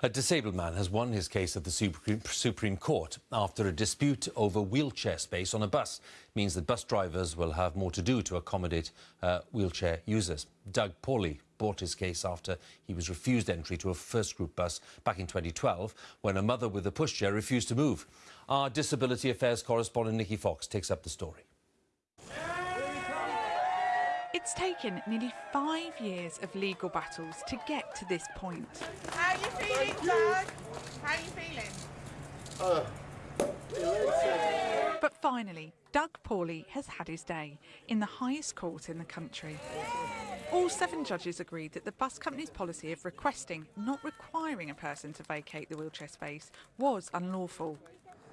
A disabled man has won his case at the Supreme, Court after a dispute over wheelchair space on a bus means that bus drivers will have more to do to accommodate uh, wheelchair users. Doug Paulley brought his case after he was refused entry to a FirstGroup bus back in 2012 when a mother with a pushchair refused to move. Our Disability Affairs correspondent Nikki Fox takes up the story. It's taken nearly five years of legal battles to get to this point. How are you feeling, Doug? How are you feeling? but finally, Doug Paulley has had his day in the highest court in the country. All seven judges agreed that the bus company's policy of requesting, not requiring a person to vacate the wheelchair space was unlawful.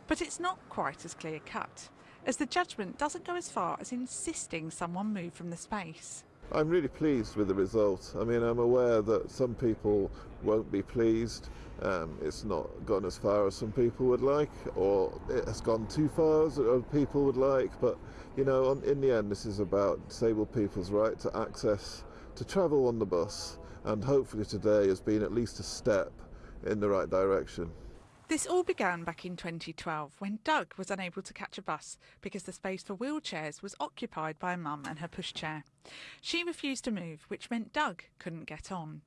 But it's not quite as clear cut as the judgment doesn't go as far as insisting someone move from the space. I'm really pleased with the result. I mean, I'm aware that some people won't be pleased. Um, it's not gone as far as some people would like, or it has gone too far as other people would like. But, you know, on, in the end, this is about disabled people's right to access, to travel on the bus, and hopefully today has been at least a step in the right direction. This all began back in 2012 when Doug was unable to catch a bus because the space for wheelchairs was occupied by a mum and her pushchair. She refused to move, which meant Doug couldn't get on.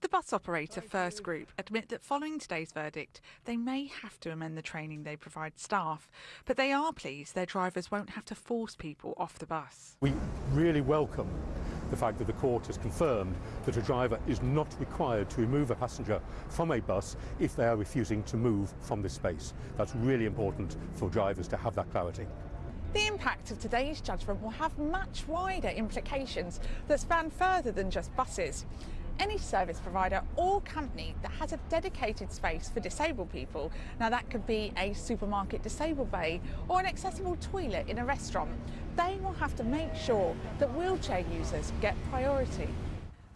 The bus operator FirstGroup admit that following today's verdict, they may have to amend the training they provide staff, but they are pleased their drivers won't have to force people off the bus. We really welcome the fact that the court has confirmed that a driver is not required to remove a passenger from a bus if they are refusing to move from this space. That's really important for drivers to have that clarity. The impact of today's judgment will have much wider implications that span further than just buses any service provider or company that has a dedicated space for disabled people, now that could be a supermarket disabled bay or an accessible toilet in a restaurant, they will have to make sure that wheelchair users get priority.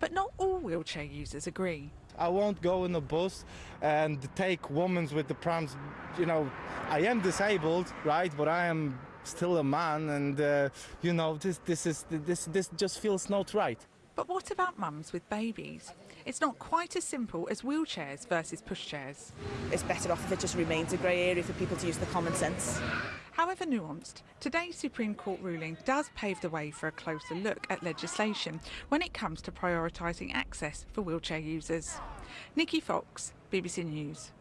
But not all wheelchair users agree. I won't go in a bus and take women with the prams. You know, I am disabled, right, but I am still a man, and uh, you know, this this is this this just feels not right. But what about mums with babies? It's not quite as simple as wheelchairs versus pushchairs. It's better off if it just remains a grey area for people to use the common sense. However nuanced, today's Supreme Court ruling does pave the way for a closer look at legislation when it comes to prioritising access for wheelchair users. Nikki Fox, BBC News.